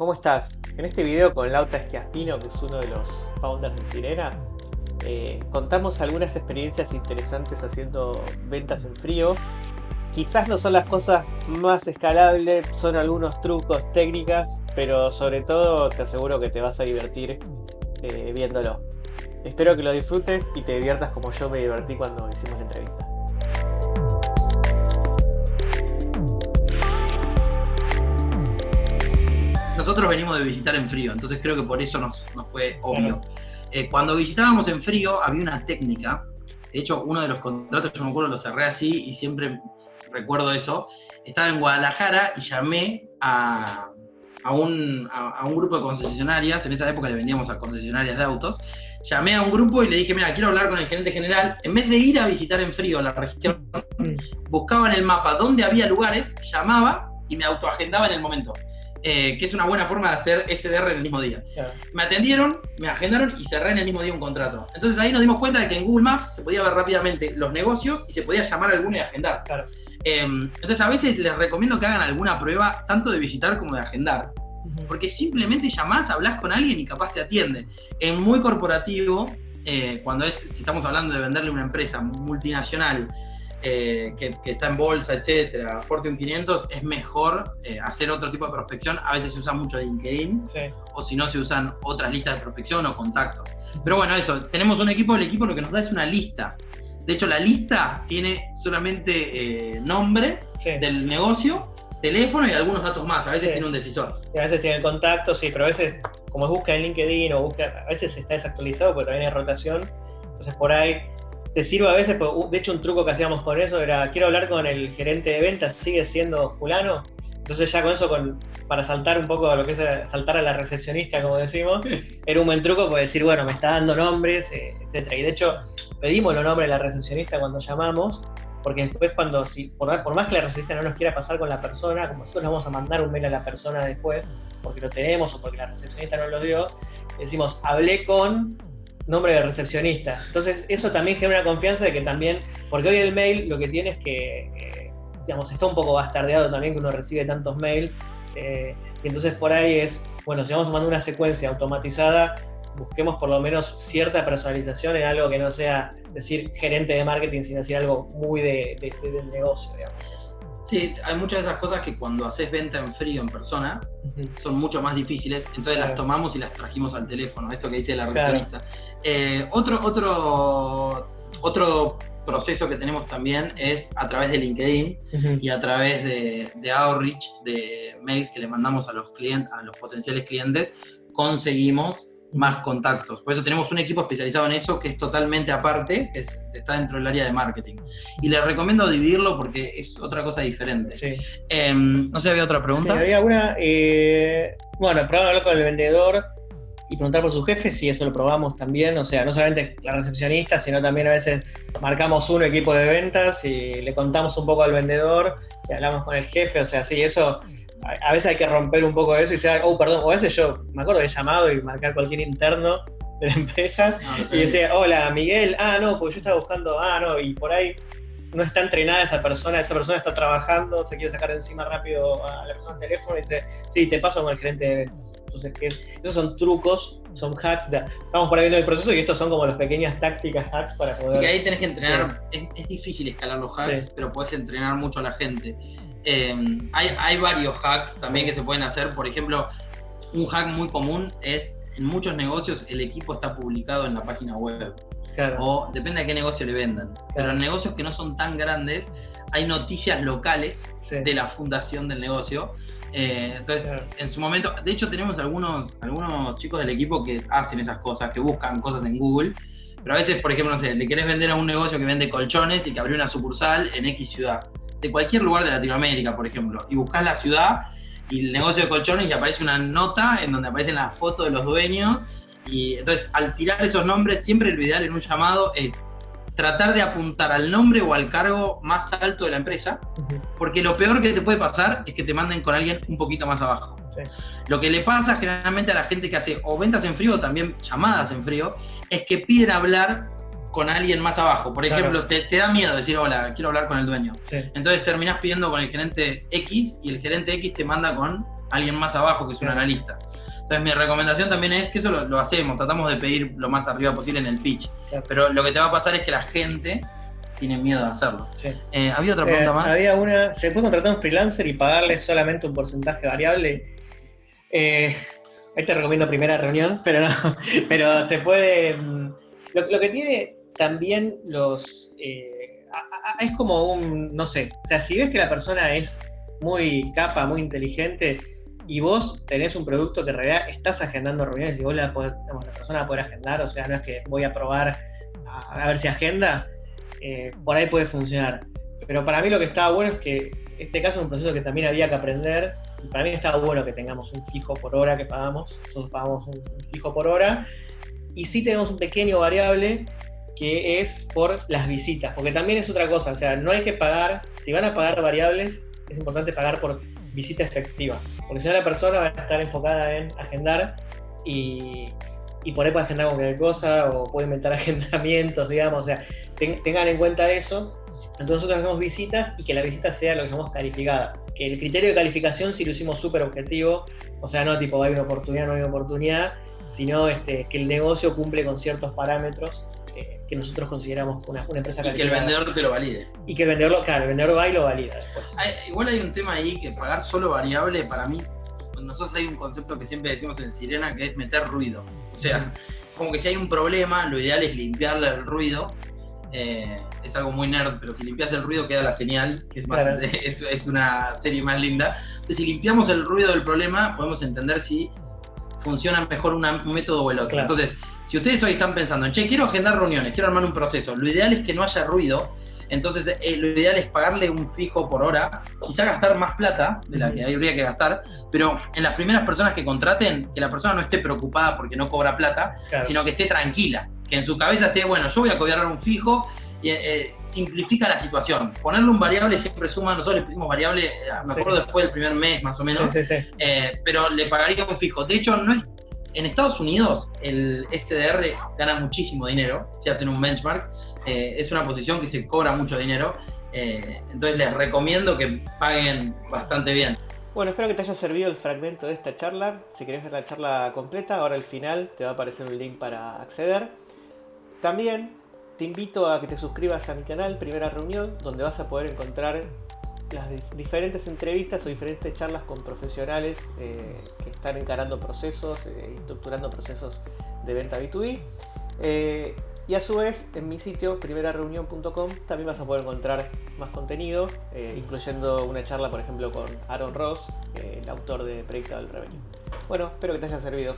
¿Cómo estás? En este video con Lauta Esquiaspino, que es uno de los founders de Sirena, eh, contamos algunas experiencias interesantes haciendo ventas en frío. Quizás no son las cosas más escalables, son algunos trucos, técnicas, pero sobre todo te aseguro que te vas a divertir eh, viéndolo. Espero que lo disfrutes y te diviertas como yo me divertí cuando hicimos la entrevista. Nosotros venimos de visitar en frío, entonces creo que por eso nos, fue obvio. Eh, cuando visitábamos en frío había una técnica, de hecho uno de los contratos, yo me acuerdo, lo cerré así y siempre recuerdo eso, estaba en Guadalajara y llamé a, un, a, un, grupo de concesionarias, en esa época le vendíamos a concesionarias de autos, llamé a un grupo y le dije, mira, quiero hablar con el gerente general, en vez de ir a visitar en frío la región, buscaba en el mapa dónde había lugares, llamaba y me autoagendaba en el momento. Eh, que es una buena forma de hacer SDR en el mismo día. Me atendieron, me agendaron y cerré en el mismo día un contrato. Entonces ahí nos dimos cuenta de que en Google Maps se podía ver rápidamente los negocios y se podía llamar a alguno y agendar. Em, entonces a veces les recomiendo que hagan alguna prueba tanto de visitar como de agendar. Porque simplemente llamás, hablas con alguien y capaz te atiende. En muy corporativo, eh, cuando es, si estamos hablando de venderle una empresa multinacional, eh, que, está en bolsa, etcétera, Fortune 500, es mejor eh, hacer otro tipo de prospección. A veces se usa mucho LinkedIn, o si no, se usan otras listas de prospección o contactos. Pero bueno, eso, tenemos un equipo, el equipo lo que nos da es una lista. De hecho, la lista tiene solamente eh, nombre del negocio, teléfono y algunos datos más. A veces tiene un decisor. a veces tiene contacto, sí, pero a veces, como busca en LinkedIn o busca, a veces está desactualizado porque también hay rotación. Entonces, por ahí te sirve a veces, de hecho un truco que hacíamos con eso era, quiero hablar con el gerente de ventas, sigue siendo fulano, entonces ya con eso, con, para saltar un poco a lo que es saltar a la recepcionista, como decimos, era un buen truco para decir, bueno, me está dando nombres, eh, etcétera. Y de hecho, pedimos los nombres de la recepcionista cuando llamamos, porque después cuando, si, por, por más que la recepcionista no nos quiera pasar con la persona, como nosotros le vamos a mandar un mail a la persona después, porque lo tenemos o porque la recepcionista no lo dio, decimos, hablé con nombre de recepcionista. Entonces, eso también genera confianza de que también, porque hoy el mail lo que tiene es que, eh, digamos, está un poco bastardeado también que uno recibe tantos mails. Eh, y entonces por ahí es, bueno, si vamos mandar una secuencia automatizada, busquemos por lo menos cierta personalización en algo que no sea decir gerente de marketing, sino decir algo muy de, del negocio, digamos. Sí, hay muchas de esas cosas que cuando haces venta en frío en persona son mucho más difíciles, entonces las tomamos y las trajimos al teléfono, esto que dice la recepcionista. Eh, otro, otro, otro proceso que tenemos también es a través de LinkedIn y a través de, de, outreach, de mails que le mandamos a los clientes, a los potenciales clientes, conseguimos más contactos. Por eso tenemos un equipo especializado en eso que es totalmente aparte, que está dentro del área de marketing. Y les recomiendo dividirlo porque es otra cosa diferente. Em, no sé, ¿había otra pregunta? Sí, había una. Eh, bueno, probar hablar con el vendedor y preguntar por su jefe, si eso lo probamos también. O sea, no solamente la recepcionista, sino también a veces marcamos un equipo de ventas y le contamos un poco al vendedor y hablamos con el jefe. O sea, sí, eso a veces hay que romper un poco eso y decir, oh, perdón, o a veces yo me acuerdo de llamado y marcar cualquier interno de la empresa ah, y decía, hola Miguel, ah, no, porque yo estaba buscando, ah, no, y por ahí no está entrenada esa persona, esa persona está trabajando, se quiere sacar de encima rápido a la persona del teléfono y dice, sí, te paso con el gerente de ventas. Entonces, esos son trucos, son hacks. estamos por ahí viendo el proceso y estos son como las pequeñas tácticas hacks para poder. Que ahí tenés que entrenar. Es, difícil escalar los hacks, pero puedes entrenar mucho a la gente. Em, hay, varios hacks también que se pueden hacer. Por ejemplo, un hack muy común es en muchos negocios el equipo está publicado en la página web. O depende de qué negocio le vendan. Pero en negocios que no son tan grandes, hay noticias locales de la fundación del negocio. Eh, entonces, en su momento, de hecho tenemos algunos, algunos chicos del equipo que hacen esas cosas, que buscan cosas en Google. Pero a veces, por ejemplo, no sé, le querés vender a un negocio que vende colchones y que abrió una sucursal en X ciudad de cualquier lugar de Latinoamérica, por ejemplo, y buscas la ciudad y el negocio de colchones y aparece una nota en donde aparecen las fotos de los dueños. Y entonces, al tirar esos nombres, siempre lo ideal en un llamado es tratar de apuntar al nombre o al cargo más alto de la empresa, porque lo peor que te puede pasar es que te manden con alguien un poquito más abajo. Lo que le pasa generalmente a la gente que hace o ventas en frío o también llamadas en frío, es que piden hablar con alguien más abajo. Por ejemplo, te, da miedo decir, hola, quiero hablar con el dueño. Entonces terminás pidiendo con el gerente X y el gerente X te manda con alguien más abajo que es un analista. Entonces mi recomendación también es que eso lo, hacemos, tratamos de pedir lo más arriba posible en el pitch. Pero lo que te va a pasar es que la gente tiene miedo de hacerlo. Eh, ¿Había otra pregunta eh, más? Había una, ¿se puede contratar a un freelancer y pagarle solamente un porcentaje variable? Eh, ahí te recomiendo primera reunión, pero no, pero se puede... Mm, lo, que tiene también los... es como un, no sé, o sea, si ves que la persona es muy capa, muy inteligente, y vos tenés un producto que en realidad estás agendando reuniones y vos la, la persona va a poder agendar, o sea, no es que voy a probar a, ver si agenda, eh, por ahí puede funcionar. Pero para mí lo que estaba bueno es que este caso es un proceso que también había que aprender. Para mí estaba bueno que tengamos un fijo por hora que pagamos. Nosotros pagamos un, fijo por hora. Y sí tenemos un pequeño variable que es por las visitas. Porque también es otra cosa. O sea, no hay que pagar, si van a pagar variables, es importante pagar por visita efectiva. Porque si no la persona va a estar enfocada en agendar y, por ahí puede agendar cualquier cosa o puede inventar agendamientos, digamos. O sea, tengan en cuenta eso. Entonces nosotros hacemos visitas y que la visita sea lo que llamamos calificada. Que el criterio de calificación sí lo hicimos súper objetivo. O sea, no tipo hay una oportunidad, no hay una oportunidad, sino este, que el negocio cumple con ciertos parámetros que nosotros consideramos una, una empresa Y que el vendedor te lo valide. Y que el vendedor, claro, el vendedor va y lo valida después. igual hay un tema ahí que pagar solo variable, para mí, nosotros hay un concepto que siempre decimos en Sirena que es meter ruido. O sea, como que si hay un problema, lo ideal es limpiarle el ruido. Eh, es algo muy nerd, pero si limpias el ruido queda la señal, que es, más, es, una serie más linda. Entonces, si limpiamos el ruido del problema, podemos entender si funciona mejor un método o el otro. Entonces, si ustedes hoy están pensando en, che, quiero agendar reuniones, quiero armar un proceso, lo ideal es que no haya ruido, entonces eh, lo ideal es pagarle un fijo por hora, quizá gastar más plata de la que habría que gastar, pero en las primeras personas que contraten, que la persona no esté preocupada porque no cobra plata, sino que esté tranquila, que en su cabeza esté, bueno, yo voy a cobrar un fijo y eh, simplifica la situación. Ponerle un variable siempre suma, nosotros le pusimos variable, eh, me acuerdo después del primer mes más o menos, pero le pagaría un fijo. De hecho, no es en Estados Unidos el SDR gana muchísimo dinero, si hacen un benchmark, eh, es una posición que se cobra mucho dinero, eh, entonces les recomiendo que paguen bastante bien. Bueno, espero que te haya servido el fragmento de esta charla. Si querés ver la charla completa, ahora al final te va a aparecer un link para acceder. También te invito a que te suscribas a mi canal Primera Reunión, donde vas a poder encontrar las diferentes entrevistas o diferentes charlas con profesionales eh, que están encarando procesos, eh, estructurando procesos de venta B2B. Eh, y a su vez, en mi sitio, primerareunión.com, también vas a poder encontrar más contenido, incluyendo una charla, por ejemplo, con Aaron Ross, el autor de Predictable Revenue. Bueno, espero que te haya servido.